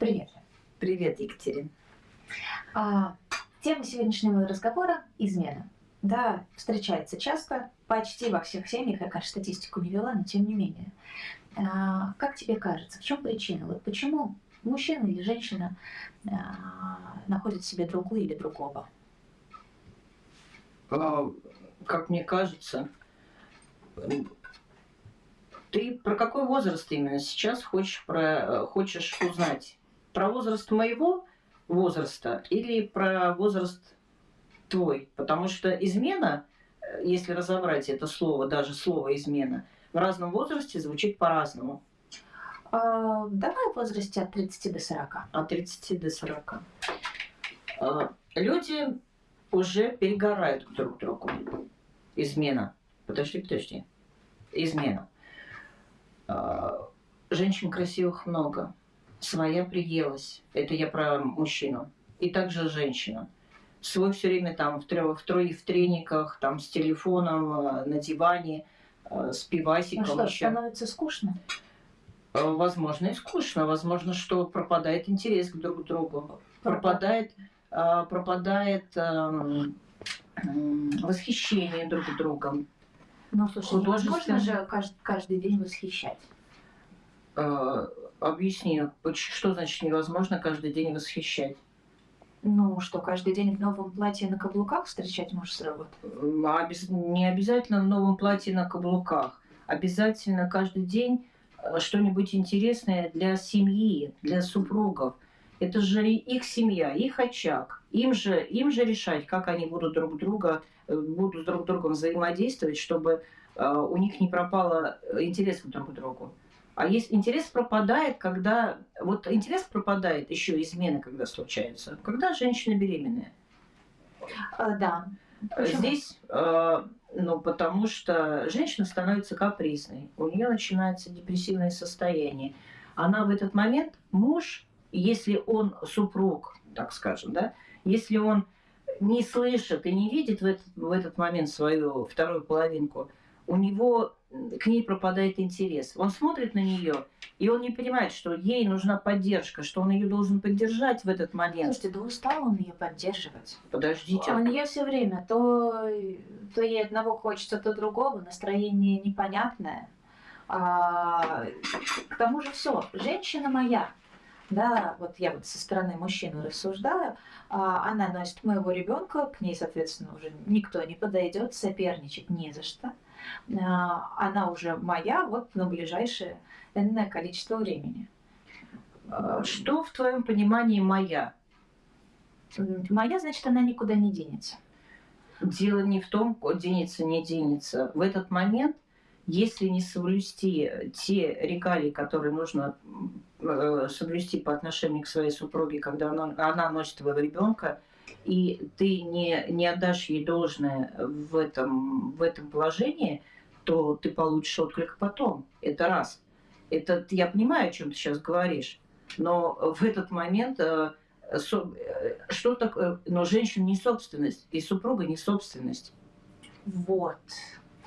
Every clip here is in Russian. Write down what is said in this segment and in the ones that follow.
Привет. Привет, Екатерина. А, тема сегодняшнего разговора – измена. Да, встречается часто, почти во всех семьях, я, конечно, статистику не вела, но тем не менее. А, как тебе кажется, в чем причина? Вот почему мужчина или женщина а, находит себе другую или другого? А, как мне кажется, ты про какой возраст именно сейчас хочешь, про, хочешь узнать? Про возраст моего возраста или про возраст твой? Потому что измена, если разобрать это слово, даже слово измена, в разном возрасте звучит по-разному. А, давай в возрасте от 30 до 40. От 30 до 40. А, люди уже перегорают друг к другу. Измена. Подожди, подожди. Измена. А, женщин красивых много. Своя приелась. Это я про мужчину. И также женщина. Свой все время там в, трё, в, трое, в трениках, там с телефоном, а, на диване, а, с пивасиком. Ну что, еще. становится скучно? Возможно, и скучно. Возможно, что пропадает интерес к друг другу. Пропадает, пропадает восхищение друг другом. Ну, слушай, невозможно же каждый, каждый день восхищать. Э, объясни, что значит невозможно каждый день восхищать? Ну, что, каждый день в новом платье на каблуках встречать муж с работы? А не обязательно в новом платье на каблуках. Обязательно каждый день э, что-нибудь интересное для семьи, для супругов. Это же их семья, их очаг. Им же, им же решать, как они будут друг друга, э, будут друг с другом взаимодействовать, чтобы у них не пропало интерес друг к другу. А есть интерес пропадает, когда... Вот интерес пропадает, еще измены, когда случаются, когда женщина беременная. А, да. Почему? Здесь, э, ну, потому что женщина становится капризной, у нее начинается депрессивное состояние. Она в этот момент, муж, если он супруг, так скажем, да, если он не слышит и не видит в этот, в этот момент свою вторую половинку, у него к ней пропадает интерес. Он смотрит на нее, и он не понимает, что ей нужна поддержка, что он ее должен поддержать в этот момент. Слушайте, да устал он ее поддерживать. Подождите. Он ее все время, то, то ей одного хочется, то другого, настроение непонятное. А, к тому же все, женщина моя, да, вот я вот со стороны мужчины рассуждаю, а, она носит моего ребенка, к ней, соответственно, уже никто не подойдет, соперничать не за что. А, она уже моя вот на ближайшее энное количество времени. А, что в твоем понимании моя? Моя, значит, она никуда не денется. Дело не в том, денется, не денется. В этот момент, если не соблюсти те регалии, которые нужно э, соблюсти по отношению к своей супруге, когда она, она носит твоего ребенка, и ты не, не отдашь ей должное в этом, в этом положении, то ты получишь отклик потом. Это раз. Это я понимаю, о чем ты сейчас говоришь, но в этот момент э, э, что такое, но женщина не собственность, и супруга не собственность. Вот.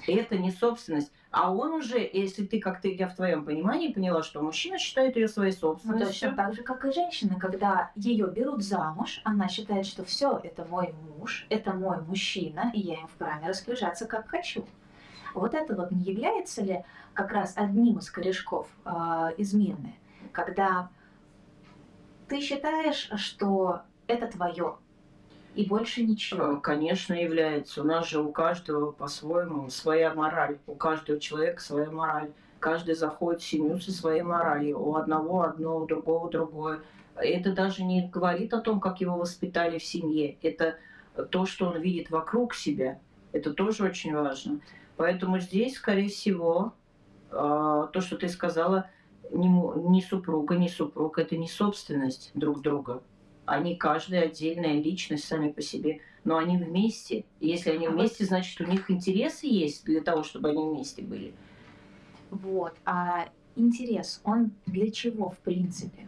Это не собственность. А он уже, если ты как-то, я в твоем понимании поняла, что мужчина считает ее своей собственностью. Ну, точно так же, как и женщина, когда ее берут замуж, она считает, что все, это мой муж, это мой мужчина, и я им вправе распоряжаться как хочу. Вот это вот не является ли как раз одним из корешков э, измены, когда ты считаешь, что это твое, и больше ничего. Э, конечно, является. У нас же у каждого по-своему своя мораль. У каждого человека своя мораль. Каждый заходит в семью со своей моралью. У одного одно, у другого другое. Это даже не говорит о том, как его воспитали в семье. Это то, что он видит вокруг себя. Это тоже очень важно. Поэтому здесь, скорее всего, э, то, что ты сказала, не супруга, не супруг, это не собственность друг друга они каждая отдельная личность сами по себе, но они вместе. И если они а вместе, значит, у них интересы есть для того, чтобы они вместе были. Вот. А интерес, он для чего в принципе?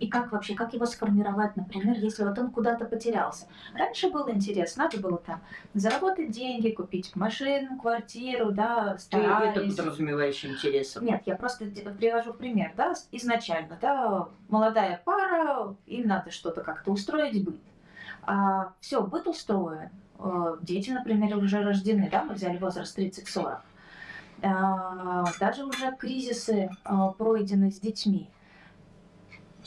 И как вообще, как его сформировать, например, если вот он куда-то потерялся? Раньше был интерес, надо было там заработать деньги, купить машину, квартиру, да, Ты это старались. подразумеваешь интересом. Нет, я просто привожу пример, да, изначально, да, молодая пара, им надо что-то как-то устроить быт. А, все, быт устроен. Э, Дети, например, уже рождены, да, мы взяли возраст 30-40. А, Даже уже кризисы а, пройдены с детьми.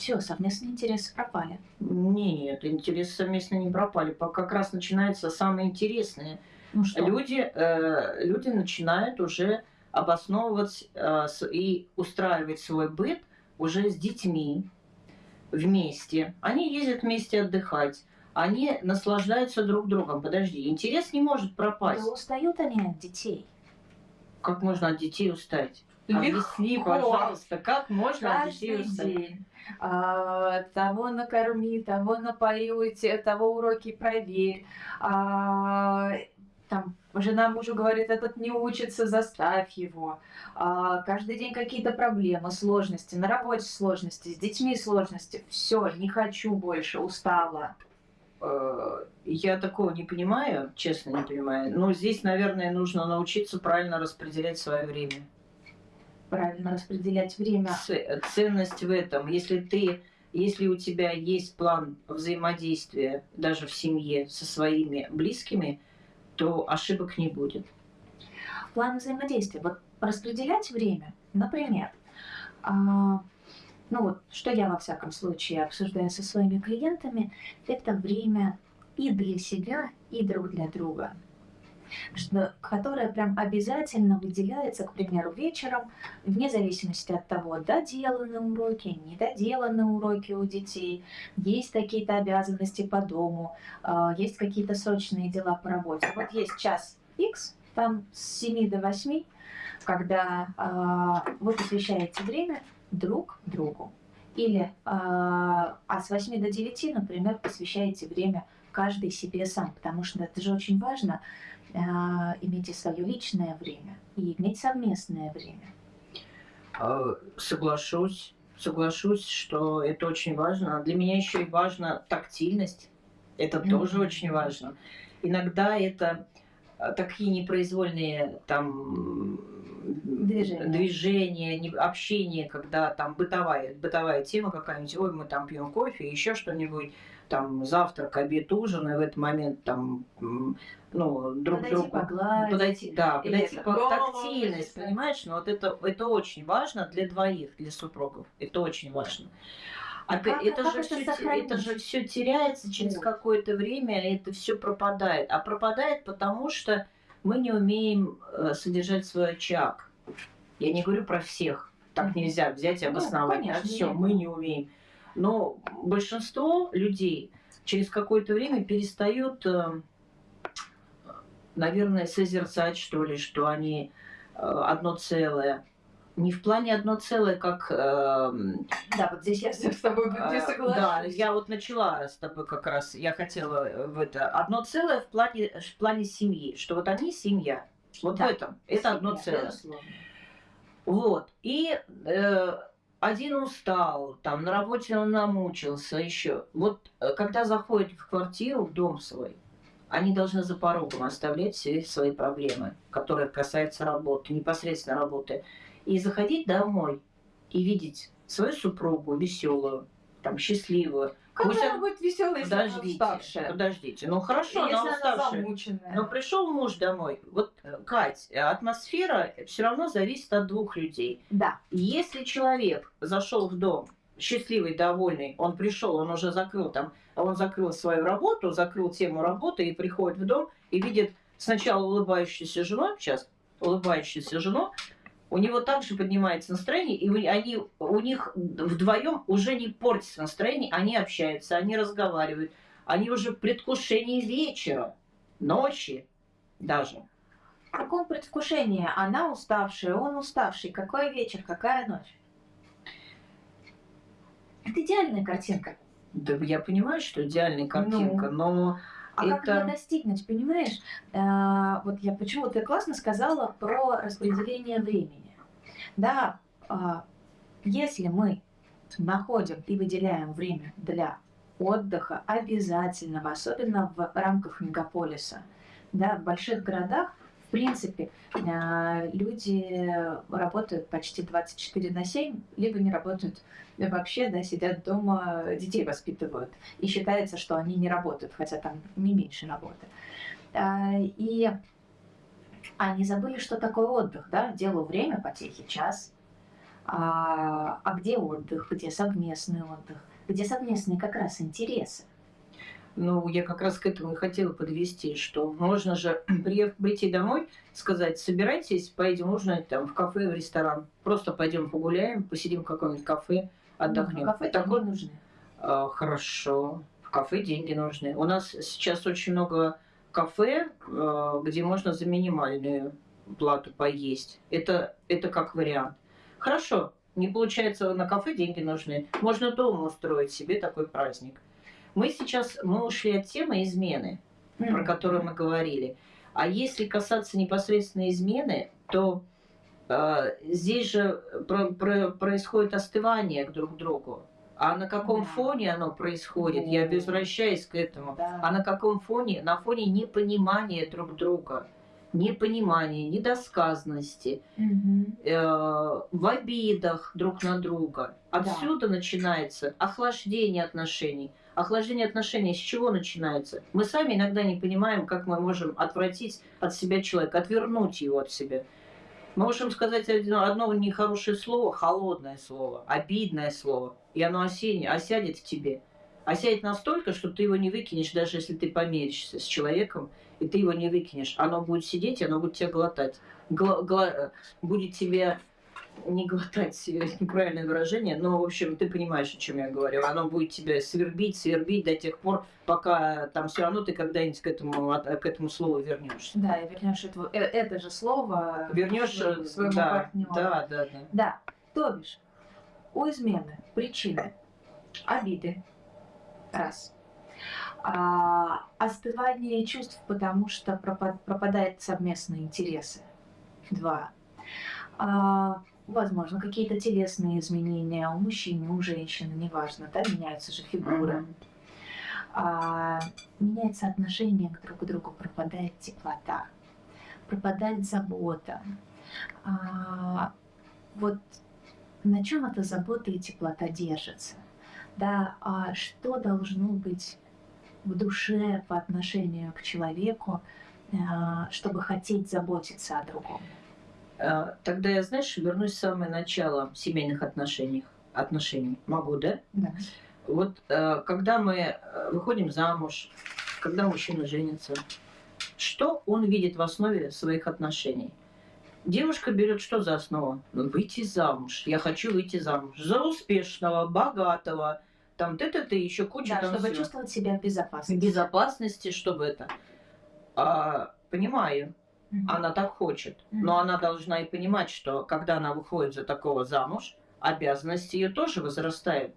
Все, совместные интересы пропали. Нет, интересы совместно не пропали. Как раз начинается самое интересное. Ну что? Люди, э, люди начинают уже обосновывать э, и устраивать свой быт уже с детьми вместе. Они ездят вместе отдыхать. Они наслаждаются друг другом. Подожди, интерес не может пропасть. Да устают они от детей. Как можно от детей устать? Объясни, Легко. пожалуйста, как можно от детей Каждый устать? день. А, того накорми, того напои, те- того уроки проверь. А, там жена мужу говорит, этот не учится, заставь его. А, каждый день какие-то проблемы, сложности, на работе сложности, с детьми сложности. Все, не хочу больше, устала. Э, Я такого не понимаю, честно не понимаю. Но здесь, наверное, нужно научиться правильно распределять свое время. Правильно распределять время. Ценность в этом. Если ты, если у тебя есть план взаимодействия даже в семье со своими близкими, то ошибок не будет. План взаимодействия. Вот распределять время, например, а, ну вот, что я во всяком случае обсуждаю со своими клиентами, это время и для себя, и друг для друга. Что, которое прям обязательно выделяется, к примеру, вечером, вне зависимости от того, доделаны уроки, недоделаны уроки у детей, есть какие-то обязанности по дому, а, есть какие-то срочные дела по работе. Вот есть час X, там с 7 до 8, когда а, вы посвящаете время друг другу. Или а, а с 8 до 9, например, посвящаете время каждый себе сам, потому что это же очень важно а, иметь и свое личное время, и иметь совместное время. Э, Соглашусь, соглашусь, что это очень важно. Для меня еще и важна тактильность. Это Мгм. тоже очень важно. Иногда это э, такие непроизвольные там Движения. движения, общение, когда там бытовая, бытовая тема какая-нибудь, ой, мы там пьем кофе, еще что-нибудь, там завтрак, обед, ужин, и в этот момент там, ну, друг Подойти другу погладить. подойти, да, подойти по тактильность, понимаешь? Но вот это, это очень важно для двоих, для супругов. Это очень важно. Опять, как- это, как же это сохранить? это же все теряется через Вот. какое-то время, это все пропадает. А пропадает потому, что мы не умеем э, содержать свой очаг. Я не говорю про всех. Так нельзя взять и Ну, обосновать. конечно, все, мы не умеем. Но большинство людей через какое-то время перестают, э, наверное, созерцать, что ли, что они э, одно целое. Не в плане одно целое, как... эм, Да, вот здесь я с тобой не а, соглашусь. Да, я вот начала с тобой как раз, я хотела э, в это одно целое в плане, в плане семьи, что вот они семья. Вот Да, в этом. Это одно Семья, целое. безусловно. Вот. И э, один устал, там на работе он намучился, еще. Вот э, когда заходят в квартиру, в дом свой, они должны за порогом оставлять все свои проблемы, которые касаются работы, непосредственно работы, и заходить домой и видеть свою супругу веселую, там счастливую. Как Пусть она- она будет веселой, если она Подождите, уставшая? подождите. Ну хорошо, Если она она уставшая. замученная. Но пришел муж домой. Вот, э, Кать, э, атмосфера все равно зависит от двух людей. Да. Если человек зашел в дом счастливый, довольный, он пришел, он уже закрыл там, он закрыл свою работу, закрыл тему работы и приходит в дом и видит сначала улыбающуюся жену, сейчас улыбающуюся жену, у него также поднимается настроение, и они, у них вдвоем уже не портится настроение, они общаются, они разговаривают, они уже в предвкушении вечера, ночи даже. В каком предвкушении? Она уставшая, он уставший. Какой вечер, какая ночь? Это идеальная картинка. Да, я понимаю, что идеальная картинка, но А как Это- ее достигнуть, понимаешь? А, вот я почему ты классно сказала про распределение времени. Да, а, если мы находим и выделяем время для отдыха обязательного, особенно в рамках мегаполиса. Да, в больших городах, принципе, э, люди работают почти 24 на 7, либо не работают вообще, да, сидят дома, детей воспитывают. И считается, что они не работают, хотя там не меньше работы. А, и они забыли, что такое отдых, да, делу время, потехи, час. А, а где отдых, где совместный отдых, где совместные как раз интересы? Ну, я как раз к этому и хотела подвести, что можно же прийти домой, сказать, собирайтесь, поедем ужинать там в кафе, в ресторан. Просто пойдем погуляем, посидим в каком-нибудь кафе, отдохнем. Ну, кафе Такой... деньги нужны. А, хорошо. В кафе деньги нужны. У нас сейчас очень много кафе, а, где можно за минимальную плату поесть. Это, это как вариант. Хорошо, не получается на кафе деньги нужны. Можно дома устроить себе такой праздник. Мы сейчас мы ушли от темы измены, mm-hmm. про которую мы говорили. А если касаться непосредственно измены, то э, здесь же про, про, происходит остывание друг к другу. А на каком да. фоне оно происходит? Да. Я возвращаюсь к этому. Да. А на каком фоне? На фоне непонимания друг друга непонимания, недосказанности, угу. э, в обидах друг на друга. Отсюда да. начинается охлаждение отношений. Охлаждение отношений с чего начинается? Мы сами иногда не понимаем, как мы можем отвратить от себя человека, отвернуть его от себя. Мы можем сказать одно, одно нехорошее слово, холодное слово, обидное слово, и оно осенне, осядет в тебе. Осядет настолько, что ты его не выкинешь, даже если ты помиришься с человеком, и ты его не выкинешь. Оно будет сидеть, оно будет тебя глотать. Гла гла будет тебе не глотать, неправильное выражение, но, в общем, ты понимаешь, о чем я говорю. Оно будет тебя свербить, свербить до тех пор, пока там все равно ты когда-нибудь к этому, к этому слову вернешься. Да, и вернешь это, э, это же слово вернешь э, своему да, партнеру. Да, да, да. Да, то бишь, у измены причины обиды, раз – а, остывание чувств, потому что пропадают совместные интересы. Два. А, возможно, какие-то телесные изменения у мужчины, у женщины, неважно, да, меняются же фигуры. А, меняется отношение к друг другу, пропадает теплота, пропадает забота. А, вот на чем эта забота и теплота держится? Да, а что должно быть в душе по отношению к человеку, э, чтобы хотеть заботиться о другом. Э, тогда я, знаешь, вернусь в самое начало семейных отношений. отношений. Могу, да? Да. Вот э, когда мы выходим замуж, когда мужчина женится, что он видит в основе своих отношений? Девушка берет что за основу? Ну, выйти замуж. Я хочу выйти замуж. За успешного, богатого, там ты-ты-ты, еще куча да, там чтобы всего. чувствовать себя в безопасности. Безопасности, чтобы это. А, понимаю, она так хочет. Но она должна и понимать, что когда она выходит за такого замуж, обязанности ее тоже возрастают.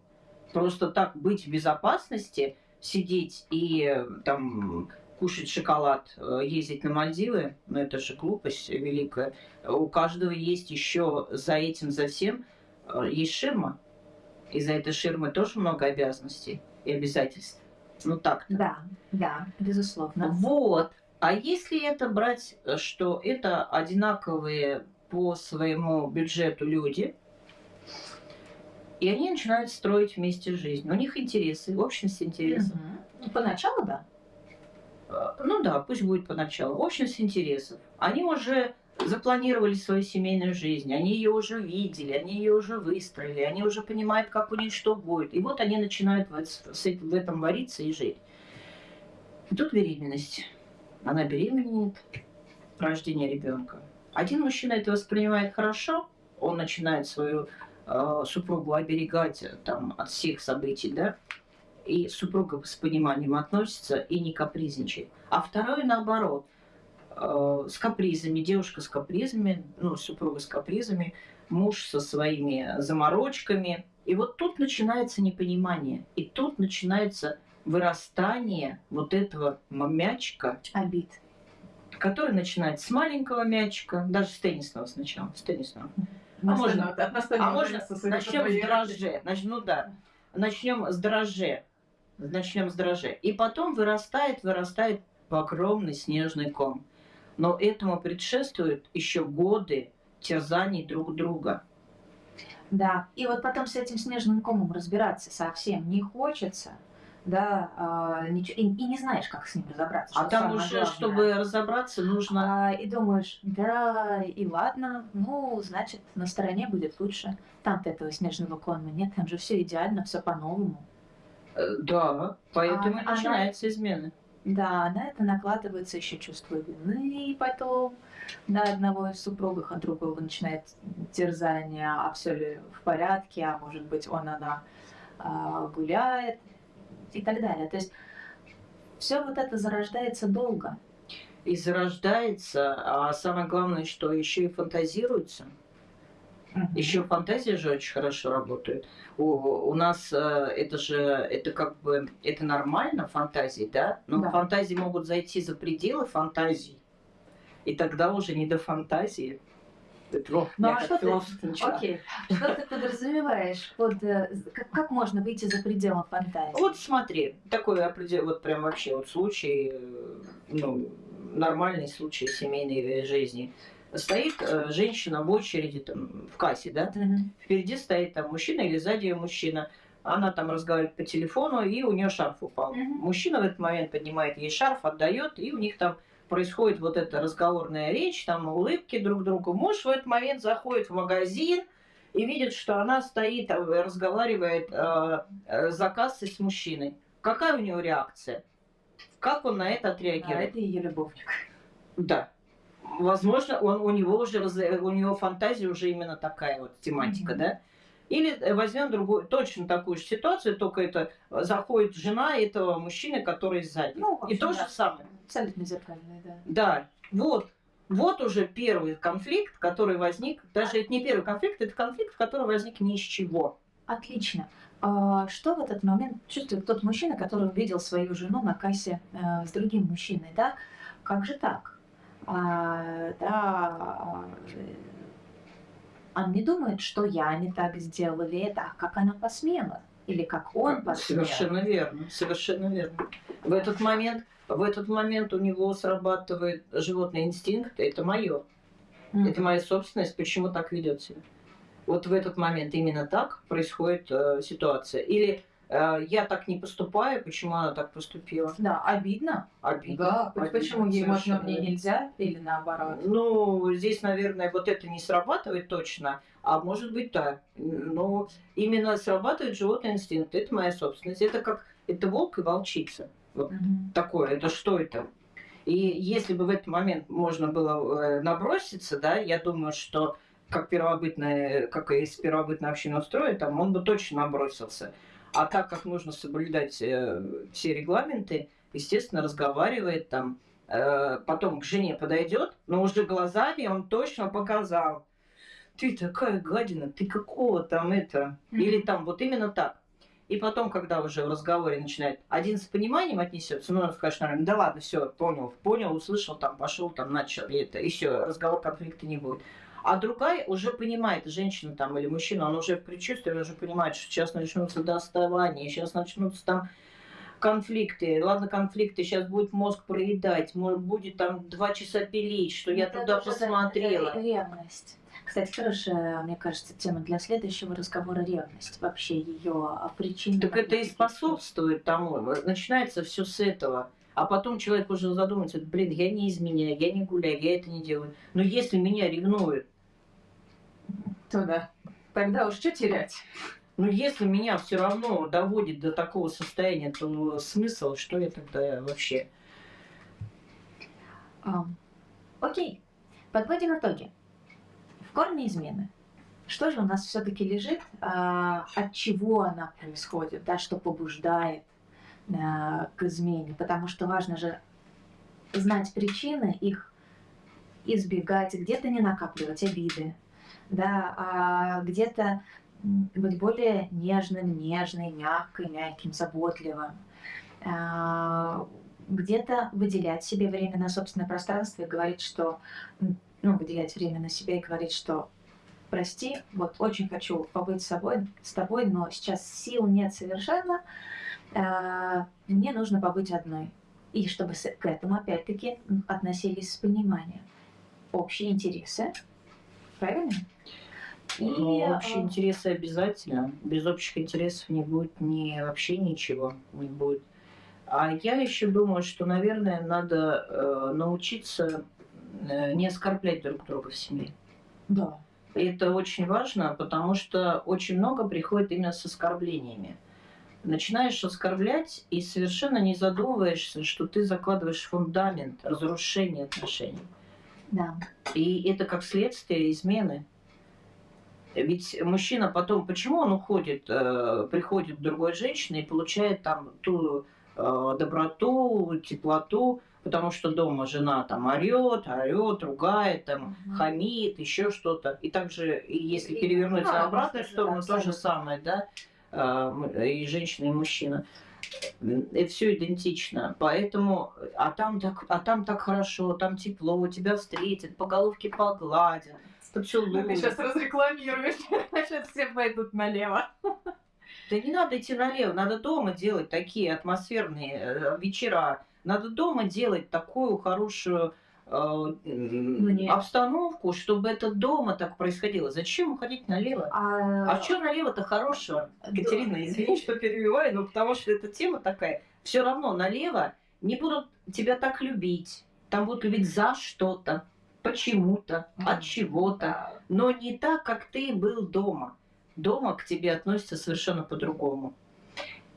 Просто так быть в безопасности, сидеть и там кушать шоколад, э, ездить на Мальдивы, ну это же глупость великая. У каждого есть еще за этим, за всем, э, есть ширма. И за этой ширмы тоже много обязанностей и обязательств. Ну так. -то. Да, да, безусловно. Вот. А если это брать, что это одинаковые по своему бюджету люди, и они начинают строить вместе жизнь. У них интересы, общность интересов. Угу. Поначалу, да. Э, ну да, пусть будет поначалу. Общность интересов. Они уже запланировали свою семейную жизнь, они ее уже видели, они ее уже выстроили, они уже понимают, как у них что будет. И вот они начинают в этом вариться и жить. И тут беременность. Она беременеет, рождение ребенка. Один мужчина это воспринимает хорошо, он начинает свою э, супругу оберегать там, от всех событий, да, и супруга с пониманием относится и не капризничает. А второй наоборот – э, с капризами, девушка с капризами, ну, супруга с капризами, муж со своими заморочками. И вот тут начинается непонимание, и тут начинается вырастание вот этого мячика. Обид. Который начинается с маленького мячика, даже с теннисного сначала, с теннисного. А можно- А можно тенниса совета начнем с дрожже. Нач- ну да. Начнем с дрожже. Начнем с дрожже. И потом вырастает, вырастает огромный снежный ком. Но этому предшествуют еще годы терзаний друг друга. Да, и вот потом с этим снежным комом разбираться совсем не хочется, да, а, ничего- и, и не знаешь, как с ним разобраться. А там уже, главное. чтобы разобраться, нужно... А, и думаешь, да, и ладно, ну, значит, на стороне будет лучше. Там-то этого снежного кома нет, там же все идеально, все по-новому. Э, Да, поэтому А- и она- начинается измена. Да, на это накладывается еще чувство вины, и потом на одного из супругов, от другого начинает терзание, а все ли в порядке, а может быть он, она а, гуляет и так далее. То есть все вот это зарождается долго. И зарождается, а самое главное, что еще и фантазируется. Еще фантазия же очень хорошо работает. У, у нас э, это же, это как бы, это нормально, фантазии, да? Но Да. фантазии могут зайти за пределы фантазий. И тогда уже не до фантазии. О, Ну, а что ты-. Окей, что ты подразумеваешь под... э, Как, как можно выйти за пределы фантазии? Вот смотри, такой определенный, вот прям вообще вот случай, э, ну, нормальный случай семейной э, жизни. Стоит э, женщина в очереди там, в кассе, да? Мгм. Впереди стоит там мужчина или сзади ее мужчина. Она там разговаривает по телефону, и у нее шарф упал. Мгм. Мужчина в этот момент поднимает ей шарф, отдает, и у них там происходит вот эта разговорная речь, там улыбки друг другу. Муж в этот момент заходит в магазин и видит, что она стоит, э, разговаривает э, э, за кассой с мужчиной. Какая у него реакция? Как он на это А отреагирует? это ее любовник. Да. Возможно, он, у него уже у него фантазия уже именно такая вот тематика, Мгм. да? Или э, возьмем другую, точно такую же ситуацию, только это э, заходит жена этого мужчины, который сзади. Ну, в И общем, то да. же самое. Абсолютно зеркальный, да. Да, вот. Вот уже первый конфликт, который возник. Даже это не первый конфликт, это конфликт, который возник ни с чего. Отлично. А что в этот момент чувствует тот мужчина, который увидел свою жену на кассе э, с другим мужчиной, да? Как же так? А, да, а, он не думает, что я не так сделала, или это, а как она посмела? Или как он посмел? Совершенно верно, совершенно верно. В этот момент, в этот момент у него срабатывает животный инстинкт, это мое. Мгм. Это моя собственность, почему так ведет себя. Вот в этот момент именно так происходит э, ситуация. Или я так не поступаю, почему она так поступила. Да, обидно. Обидно. Да, Обидно, почему ей можно, мне нельзя? Или наоборот? Ну, здесь, наверное, вот это не срабатывает точно, а может быть так. Но именно срабатывает животный инстинкт. Это моя собственность. Это как это волк и волчица. Вот Мгм. такое. Это что это? И если бы в этот момент можно было э, наброситься, да, я думаю, что как первобытная, как если первобытная община устроена, там он бы точно набросился. А так как нужно соблюдать э, все регламенты, естественно, разговаривает там, э, потом к жене подойдет, но уже глазами он точно показал. Ты такая гадина, ты какого там это? Или там вот именно так. И потом, когда уже в разговоре начинает один с пониманием отнесется, ну, он скажет, наверное, да ладно, все, понял, понял, услышал, там, пошел, там, начал, и это, и все, разговор конфликта не будет. А другая уже понимает, женщина там или мужчина, он уже в предчувствии, он уже понимает, что сейчас начнутся доставания, сейчас начнутся там конфликты. Ладно, конфликты, сейчас будет мозг проедать, будет там два часа пилить, что я Это туда посмотрела. ре- Ревность. Кстати, хорошая, мне кажется, тема для следующего разговора ревность. Вообще ее причины. Так это и способствует тому. Начинается все с этого. А потом человек уже задумается, блин, я не изменяю, я не гуляю, я это не делаю. Но если меня ревнуют, То да. Тогда уж что терять? ну если меня все равно доводит до такого состояния, то смысл, что я тогда вообще? Ам, окей. Подводим итоги. В корне измены. Что же у нас все-таки лежит, а, от чего она происходит, да, что побуждает а, к измене? Потому что важно же знать причины, их избегать, где-то не накапливать обиды, да, а где-то быть более нежным, нежной, мягкой, мягким, заботливым. А, где-то выделять себе время на собственное пространство и говорить, что ну, выделять время на себя и говорить, что прости, вот очень хочу побыть с собой, с тобой, но сейчас сил нет совершенно. Э, Мне нужно побыть одной. И чтобы к этому, опять-таки, относились с пониманием. Общие интересы, правильно? И, Ну, общие э, интересы обязательно. Без общих интересов не будет ни вообще ничего не будет. А я еще думаю, что, наверное, надо э, научиться э, не оскорблять друг друга в семье. Да. И это очень важно, потому что очень много приходит именно с оскорблениями. Начинаешь оскорблять и совершенно не задумываешься, что ты закладываешь фундамент разрушения отношений. Да. И это как следствие измены. Ведь мужчина потом, почему он уходит, э, приходит к другой женщине и получает там ту э, доброту, теплоту, потому что дома жена там орет, орет, ругает, там Мгм. хамит, еще что-то. И также, если И- перевернуть да, на обратную да, сторону, то же самое, да, э, и женщина, и мужчина. Это все идентично. Поэтому, а там, так, а там так хорошо, там тепло, тебя встретят, по головке погладят, поцелуют. разрекламируешь, сейчас все пойдут налево. Да не надо идти налево, надо дома делать такие атмосферные э, вечера. Надо дома делать такую хорошую э, м, не- обстановку, чтобы это дома так происходило. Зачем уходить налево? А А, в чем налево-то хорошего? Катерина, извини, что перебиваю, но потому что эта тема такая. Все равно налево не будут тебя так любить. Там будут любить за что-то, почему-то, от чего-то. Но не так, как ты был дома. Дома к тебе относятся совершенно по-другому.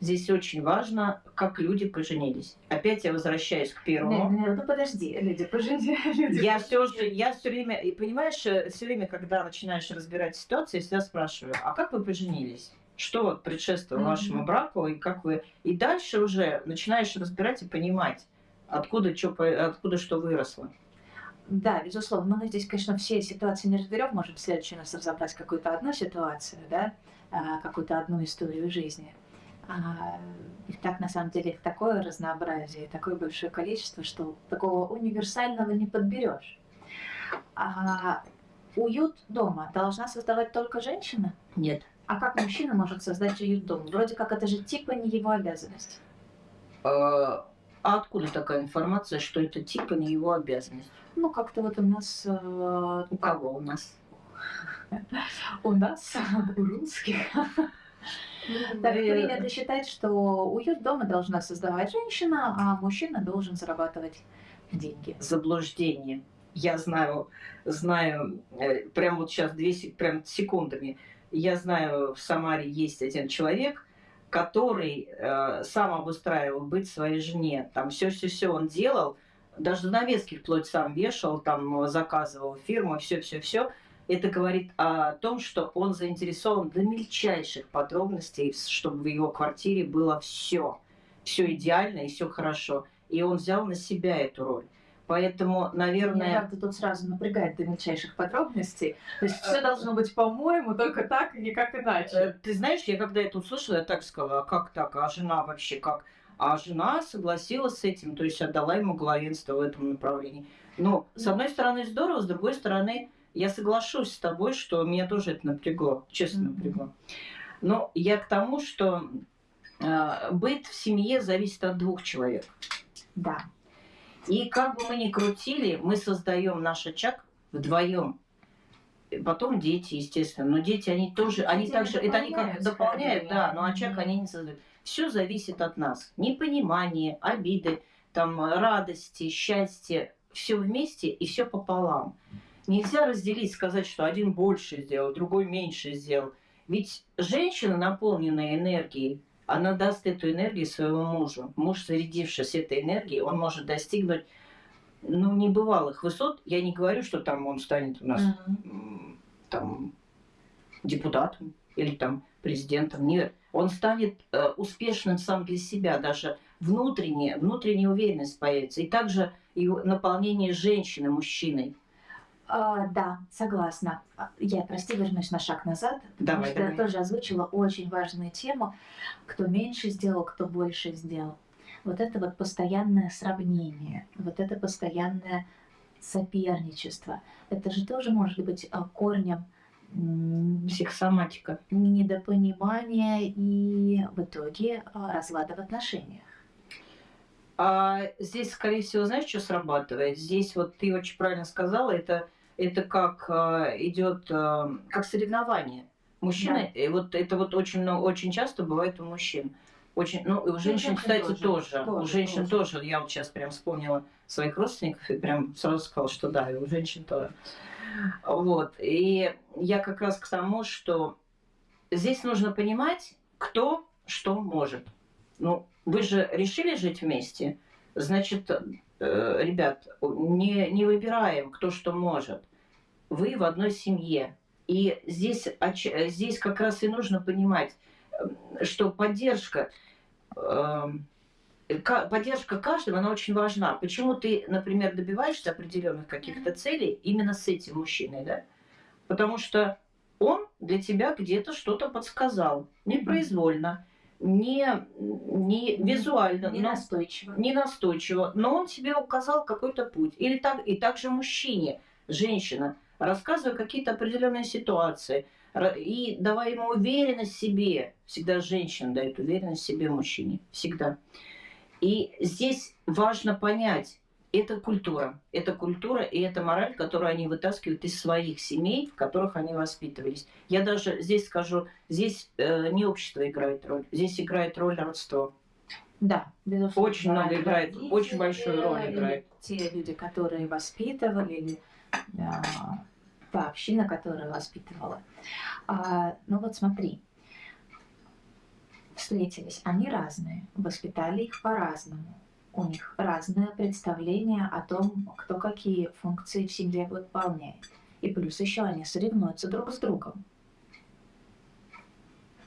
Здесь очень важно, как люди поженились. Опять я возвращаюсь к первому. не, ну подожди, люди, пожиди, люди. Я все же, я все время, и понимаешь, все время, когда начинаешь разбирать ситуацию, я всегда спрашиваю, а как вы поженились? Что вот предшествовало Мгм. вашему браку, и как вы... И дальше уже начинаешь разбирать и понимать, откуда, чё по- откуда что выросло. Да, безусловно. Но здесь, конечно, все ситуации не разберем. Можем в следующий раз разобрать какую-то одну ситуацию, да, а, какую-то одну историю жизни. А, Их так, на самом деле, такое разнообразие, такое большое количество, что такого универсального не подберешь. А уют дома должна создавать только женщина? Нет. А как мужчина может создать уют дома? Вроде как это же типа не его обязанность. А а откуда такая информация, что это типа не его обязанность? Ну, как-то вот у нас... э, У кого у нас? У нас, у русских, так принято считать, что уют дома должна создавать женщина, а мужчина должен зарабатывать деньги. заблуждение. Я знаю, знаю, э, прям вот сейчас две прям секундами. Я знаю, в Самаре есть один человек, который э, сам обустраивал быть своей жене. Там все-все-все он делал, даже занавески вплоть сам вешал, там заказывал фирму, все-все-все. Это говорит о том, что он заинтересован до мельчайших подробностей, чтобы в его квартире было все, все идеально и все хорошо. И он взял на себя эту роль. Поэтому, Меня, наверное, правда, тут сразу напрягает до мельчайших подробностей. То есть все должно быть по-моему, только так и никак э, иначе. ты знаешь, я когда это услышала, я так сказала, а как так, а жена вообще как? А жена согласилась с этим, то есть отдала ему главенство в этом направлении. Ну, с одной стороны здорово, с другой стороны, я соглашусь с тобой, что меня тоже это напрягло, честно Мгм. напрягло. Но я к тому, что э, быт в семье зависит от двух человек. Да. И как бы мы ни крутили, мы создаем наш очаг вдвоем. Потом дети, естественно. Но дети, они тоже, они Дети также, это они как дополняют, да, но очаг Мгм. они не создают. Все зависит от нас. Непонимание, обиды, там, радости, счастье. Все вместе и все пополам. Нельзя разделить, сказать, что один больше сделал, другой меньше сделал. Ведь женщина, наполненная энергией, она даст эту энергию своему мужу. Муж, зарядившись этой энергией, он может достигнуть ну, небывалых высот. Я не говорю, что там он станет у нас м, там депутатом или там президентом. Нет, он станет э, успешным сам для себя, даже внутренне, внутренняя уверенность появится. И также и наполнение женщины мужчиной. А, да, согласна. А, Я, прости, вернусь на шаг назад, потому Давай, что я давай. тоже озвучила очень важную тему, кто меньше сделал, кто больше сделал. Вот это вот постоянное сравнение, вот это постоянное соперничество, это же тоже может быть а, корнем Психосоматика. недопонимание и в итоге а, разлада в отношениях. А здесь, скорее всего, знаешь, что срабатывает? Здесь вот ты очень правильно сказала, это, это как а, идет а, как соревнование. Мужчина, и вот это вот очень, много, очень часто бывает у мужчин. Очень, ну, и у женщин, женщин кстати, тоже, тоже. У тоже, женщин тоже. тоже. Я вот сейчас прям вспомнила своих родственников и прям сразу сказала, что да, и у женщин тоже. Вот. И я как раз к тому, что здесь нужно понимать, кто что может. Ну, вы же решили жить вместе, значит, э, ребят, не, не выбираем, кто что может. Вы в одной семье. И здесь, здесь как раз и нужно понимать, э, что поддержка, эм, ка- поддержка каждого, она очень важна. Почему ты, например, добиваешься определенных каких-то целей именно с этим мужчиной, да? Потому что он для тебя где-то что-то подсказал, непроизвольно, не, не визуально, но- Ненастойчиво. не настойчиво, но он тебе указал какой-то путь. Или так, и также мужчине, женщина, рассказывая какие-то определенные ситуации, и давая ему уверенность в себе. Всегда женщина дает уверенность в себе мужчине. Всегда. И здесь важно понять, это культура. Это культура и это мораль, которую они вытаскивают из своих семей, в которых они воспитывались. Я даже здесь скажу, здесь э, не общество играет роль, здесь играет роль родство. Да, безусловно. Очень много играет, очень большую роль играет. Те люди, которые воспитывали, или община, которая воспитывала. А, ну вот смотри, встретились, они разные, воспитали их по-разному. У них разное представление о том, кто какие функции в семье выполняет. И плюс еще они соревнуются друг с другом.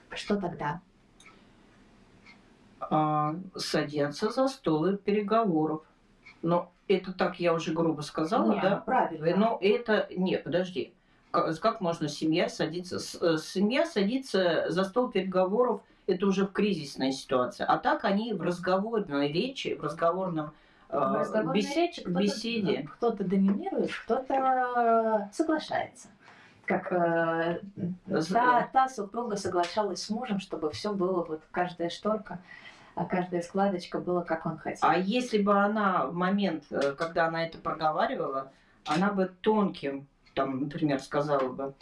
Что тогда? а, садятся за стол переговоров. Но это так я уже грубо сказала, Не, да? правильно. Но это не, подожди. Как, как можно семья садиться? с- э, Семья садится за стол переговоров, это уже в кризисной ситуации. А так они в разговорной речи, в разговорном э, В разговорной бес- речи кто-то, беседе. кто-то доминирует, кто-то соглашается. Как э, та, та супруга соглашалась с мужем, чтобы все было, вот каждая шторка, каждая складочка была, как он хотел. А если бы она в момент, э, когда она это проговаривала, она бы тонким, там, например, сказала бы,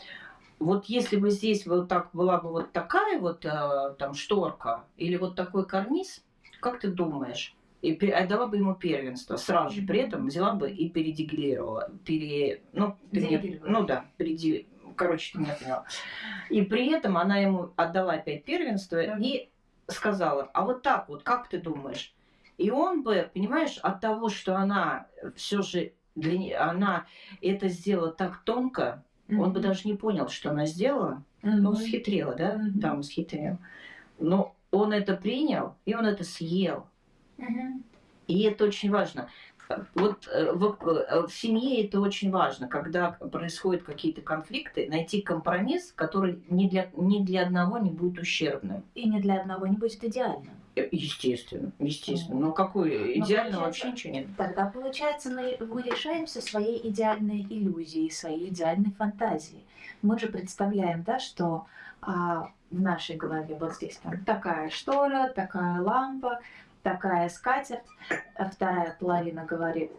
вот если бы здесь вот так была бы вот такая вот э, там шторка или вот такой карниз, как ты думаешь? И отдала бы ему первенство сразу же, при этом взяла бы и передегрировала. Пере... Ну, ты меня- ну да, переди... короче, ты меня поняла. И при этом она ему отдала опять первенство Мгм. и сказала, а вот так вот, как ты думаешь? И он бы, понимаешь, от того, что она все же для она это сделала так тонко, он бы даже не понял, что она сделала. Ну, Мгм. схитрила, да? Мгм. Там схитрил. Но он это принял, и он это съел. Мгм. И это очень важно. Вот э, в, э, в семье это очень важно, когда происходят какие-то конфликты, найти компромисс, который ни для, ни для одного не будет ущербным. И ни для одного не будет идеальным. Э, Естественно, естественно. Но какой получается- вообще ничего нет. Тогда, получается, мы, мы лишаемся своей идеальной иллюзии, своей идеальной фантазии. Мы же представляем, да, что а, в нашей голове вот здесь там такая штора, такая лампа, такая скатерть, а вторая половина говорит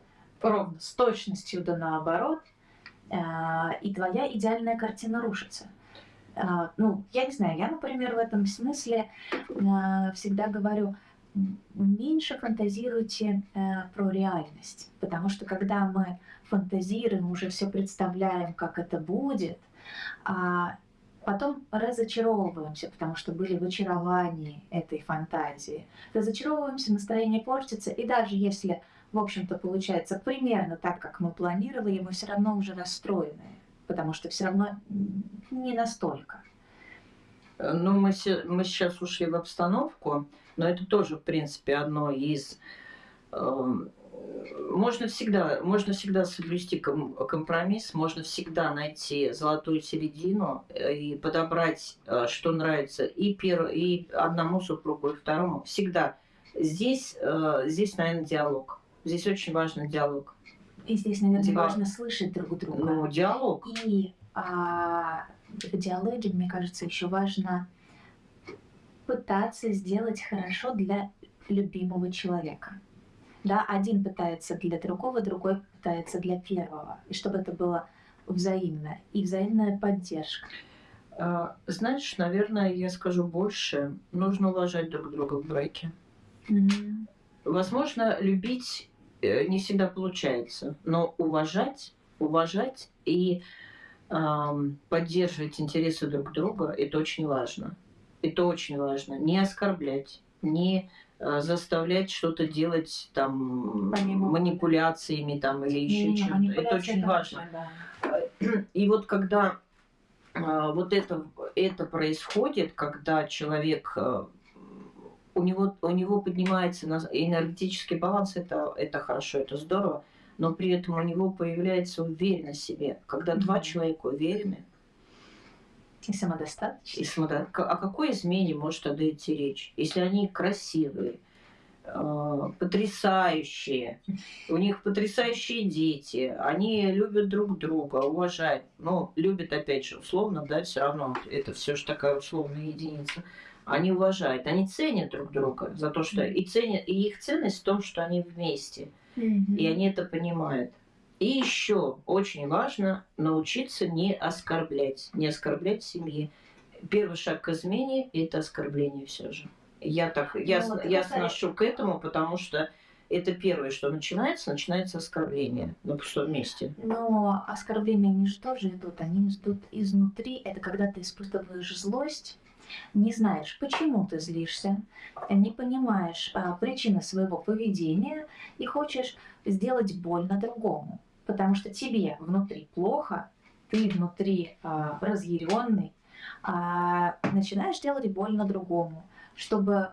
ровно с точностью да наоборот, а, и твоя идеальная картина рушится. А, ну, я не знаю, я, например, в этом смысле а, всегда говорю, меньше фантазируйте э, про реальность, потому что когда мы фантазируем, уже все представляем, как это будет, а потом разочаровываемся, потому что были в очаровании этой фантазии. Разочаровываемся, настроение портится, и даже если, в общем-то, получается примерно так, как мы планировали, мы все равно уже расстроены, потому что все равно не настолько. Ну, мы, мы сейчас ушли в обстановку, но это тоже, в принципе, одно из... эм, Можно всегда, можно всегда соблюсти ком- компромисс, можно всегда найти золотую середину э, и подобрать, э, что нравится и, пер... и одному супругу, и второму. Всегда. Здесь, э, здесь, наверное, диалог. Здесь очень важный диалог. И здесь, наверное, Диалог. важно слышать друг друга. Ну, диалог. И а, в диалоге, мне кажется, еще важно пытаться сделать хорошо для любимого человека. Да, один пытается для другого, другой пытается для первого. И чтобы это было взаимно. И взаимная поддержка. А, Знаешь, наверное, я скажу больше. Нужно уважать друг друга в браке. Мгм. Возможно, любить э, не всегда получается, но уважать, уважать и ам, поддерживать интересы друг друга это очень важно. Это очень важно. Не оскорблять, не заставлять что-то делать там Помимо- манипуляциями там или еще чем-то. Это очень важно. да. И вот когда а, вот это, это происходит, когда человек а, у него, у него поднимается энергетический баланс, это, это хорошо, это здорово, но при этом у него появляется уверенность в себе. Когда два Мгм. человека уверены, И самодостаточность. и к- о какой измене может тогда идти речь? Если они красивые, а, потрясающие, у них потрясающие дети, они любят друг друга, уважают, но любят, опять же, условно, да, все равно, это все же такая условная единица. Они уважают, они ценят друг друга за то, что и ценят, и их ценность в том, что они вместе, и они это понимают. И еще очень важно научиться не оскорблять, не оскорблять семьи. Первый шаг к измене – это оскорбление все же. Я так, я, Ну, я сношу к этому, потому что это первое, что начинается, начинается оскорбление на пустом месте. Но оскорбления они же тоже идут, они идут изнутри. Это когда ты испытываешь злость, не знаешь, почему ты злишься, не понимаешь а, причины своего поведения и хочешь сделать больно другому. Потому что тебе внутри плохо, ты внутри а, разъяренный, а, начинаешь делать больно другому, чтобы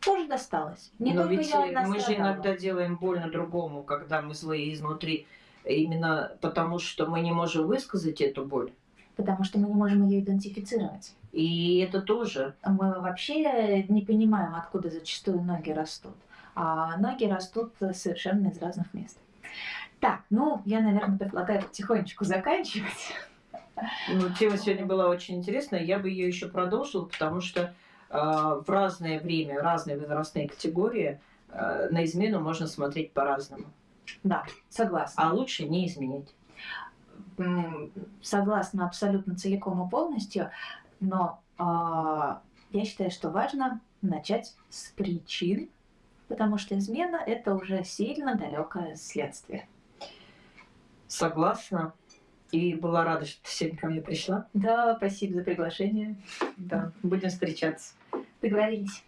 тоже досталось. Не Но ведь э, мы же иногда делаем больно другому, когда мы злые изнутри, именно потому что мы не можем высказать эту боль. Потому что мы не можем ее идентифицировать. И это тоже мы вообще не понимаем, откуда зачастую ноги растут. А ноги растут совершенно из разных мест. Так, ну, я, наверное, предлагаю потихонечку заканчивать. Ну, тема сегодня была очень интересная. Я бы ее еще продолжила, потому что э, в разное время, разные возрастные категории э, на измену можно смотреть по-разному. Да, согласна. А лучше не изменять. Согласна абсолютно целиком и полностью, но а, я считаю, что важно начать с причин, потому что измена – это уже сильно далекое следствие. Согласна. И была рада, что ты сегодня ко мне пришла. Да, спасибо за приглашение. Да, будем встречаться. Договорились.